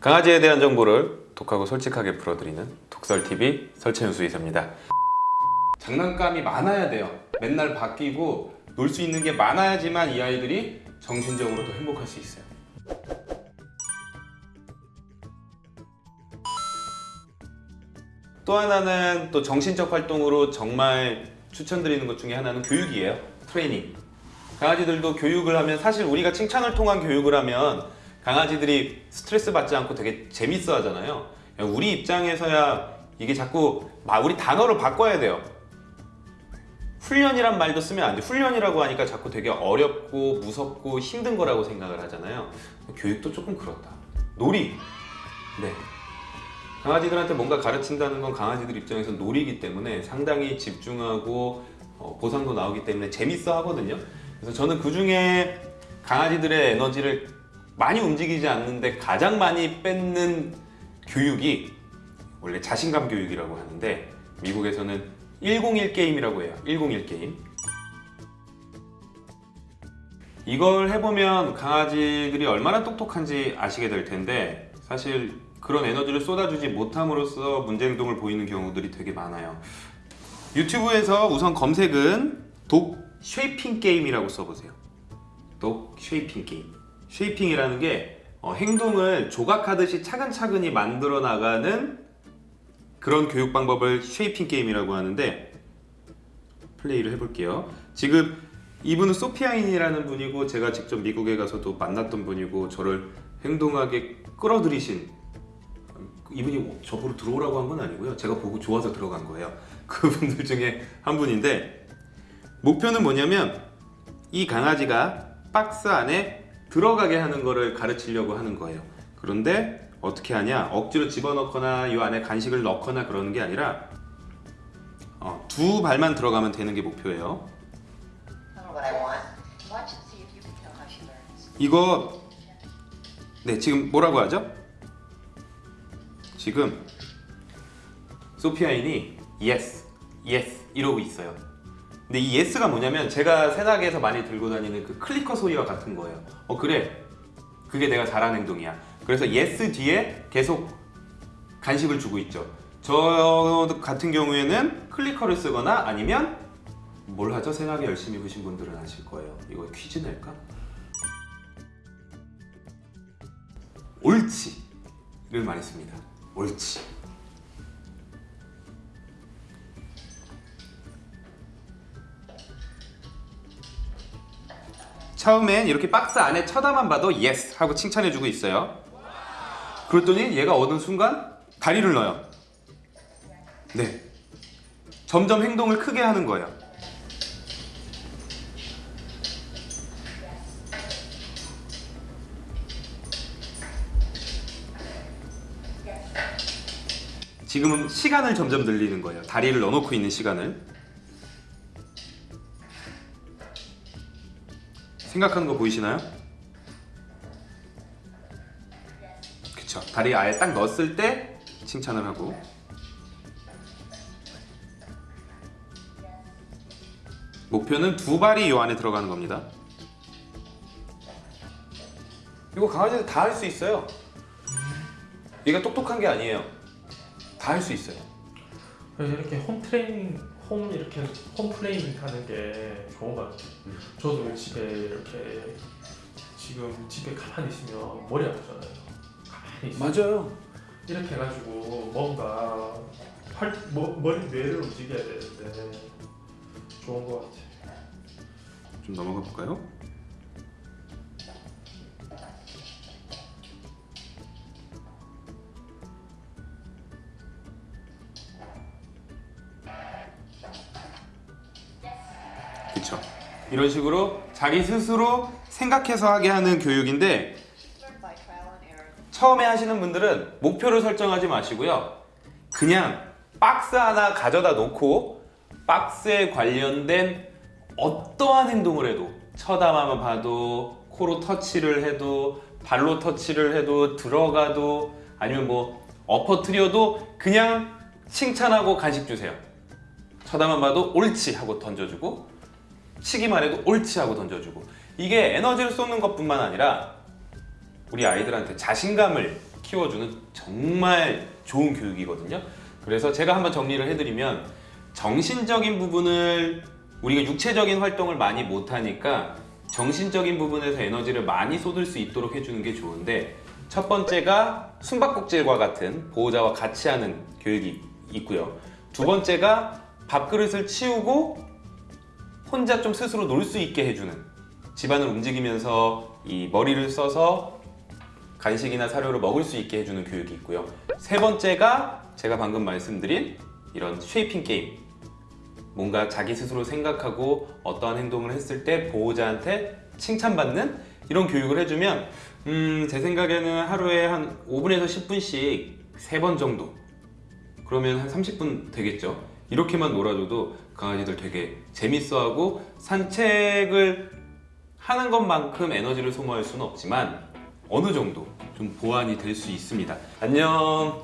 강아지에 대한 정보를 독하고 솔직하게 풀어드리는 독설TV 설채윤수 이사입니다. 장난감이 많아야 돼요. 맨날 바뀌고 놀 수 있는 게 많아야지만 이 아이들이 정신적으로도 행복할 수 있어요. 또 하나는 또 정신적 활동으로 정말 추천드리는 것 중에 하나는 교육이에요. 트레이닝. 강아지들도 교육을 하면 사실 우리가 칭찬을 통한 교육을 하면 강아지들이 스트레스 받지 않고 되게 재밌어 하잖아요. 우리 입장에서야 이게 자꾸 마- 우리 단어를 바꿔야 돼요. 훈련이란 말도 쓰면 안 돼. 훈련이라고 하니까 자꾸 되게 어렵고 무섭고 힘든 거라고 생각을 하잖아요. 교육도 조금 그렇다. 놀이. 네. 강아지들한테 뭔가 가르친다는 건 강아지들 입장에서 놀이기 때문에 상당히 집중하고 어, 보상도 나오기 때문에 재밌어 하거든요. 그래서 저는 그 중에 강아지들의 에너지를 많이 움직이지 않는데 가장 많이 뺏는 교육이 원래 자신감 교육이라고 하는데 미국에서는 101 게임이라고 해요. 101 게임. 이걸 해보면 강아지들이 얼마나 똑똑한지 아시게 될 텐데 사실 그런 에너지를 쏟아주지 못함으로써 문제 행동을 보이는 경우들이 되게 많아요. 유튜브에서 우선 검색은 dog shaping 게임이라고 써보세요. dog shaping 게임. shaping이라는 게 어, 행동을 조각하듯이 차근차근히 만들어 나가는 그런 교육 방법을 shaping 게임이라고 하는데 플레이를 해볼게요. 지금 이분은 Sophia Yin이라는 분이고 제가 직접 미국에 가서도 만났던 분이고 저를 행동하게 끌어들이신 이분이 저보러 들어오라고 한 건 아니고요. 제가 보고 좋아서 들어간 거예요. 그분들 중에 한 분인데 목표는 뭐냐면 이 강아지가 박스 안에 들어가게 하는 거를 가르치려고 하는 거예요. 그런데 어떻게 하냐? 억지로 집어넣거나 이 안에 간식을 넣거나 그러는 게 아니라 어, 두 발만 들어가면 되는 게 목표예요. 이거 네 지금 뭐라고 하죠? 지금 소피아인이 yes, yes 이러고 있어요. 근데 이 yes가 뭐냐면 제가 세나게에서 많이 들고 다니는 그 클리커 소리와 같은 거예요. 어 그래, 그게 내가 잘하는 행동이야. 그래서 yes 뒤에 계속 간식을 주고 있죠. 저 같은 경우에는 클리커를 쓰거나 아니면 뭘 하죠? 세나게 열심히 보신 분들은 아실 거예요. 이거 퀴즈 낼까? 옳지를 많이 씁니다. 옳지. 처음엔 이렇게 박스 안에 쳐다만 봐도 yes 하고 칭찬해주고 있어요. 그랬더니 얘가 어느 순간 다리를 넣어요. 네. 점점 행동을 크게 하는 거예요. 지금은 시간을 점점 늘리는 거예요. 다리를 넣어놓고 있는 시간을. 생각하는 거 보이시나요? 그쵸. 다리 아예 딱 넣었을 때 칭찬을 하고. 목표는 두 발이 이 안에 들어가는 겁니다. 이거 강아지들 다 할 수 있어요. 얘가 똑똑한 게 아니에요. 다 할 수 있어요. 그래서 이렇게 홈 트레이닝, 홈 이렇게 홈 트레이닝 하는 게 좋은 것 같아요. 저도 집에 이렇게 지금 집에 가만히 있으면 머리 아프잖아요. 가만히 있으면 맞아요. 이렇게 해가지고 뭔가 활, 머, 머리 뇌를 움직여야 되는데 좋은 것 같아요. 좀 넘어가 볼까요? 그쵸 이런 식으로 자기 스스로 생각해서 하게 하는 교육인데. 처음에 하시는 분들은 목표를 설정하지 마시고요. 그냥 박스 하나 가져다 놓고 박스에 관련된 어떠한 행동을 해도 쳐다만 봐도 코로 터치를 해도 발로 터치를 해도 들어가도 아니면 뭐 엎어뜨려도 그냥 칭찬하고 간식 주세요. 쳐다만 봐도 옳지 하고 던져주고 치기만 해도 옳지 하고 던져주고 이게 에너지를 쏟는 것뿐만 아니라 우리 아이들한테 자신감을 키워주는 정말 좋은 교육이거든요. 그래서 제가 한번 정리를 해드리면 정신적인 부분을 우리가 육체적인 활동을 많이 못하니까 정신적인 부분에서 에너지를 많이 쏟을 수 있도록 해주는 게 좋은데 첫 번째가 숨바꼭질과 같은 보호자와 같이 하는 교육이 있고요. 두 번째가 밥그릇을 치우고 혼자 좀 스스로 놀 수 있게 해주는 집안을 움직이면서 이 머리를 써서 간식이나 사료를 먹을 수 있게 해주는 교육이 있고요. 세 번째가 제가 방금 말씀드린 이런 쉐이핑 게임. 뭔가 자기 스스로 생각하고 어떠한 행동을 했을 때 보호자한테 칭찬받는 이런 교육을 해주면 음, 제 생각에는 하루에 한 5분에서 10분씩 세번 정도 그러면 한 30분 되겠죠. 이렇게만 놀아줘도 강아지들 되게 재밌어하고 산책을 하는 것만큼 에너지를 소모할 수는 없지만 어느 정도 좀 보완이 될 수 있습니다. 안녕.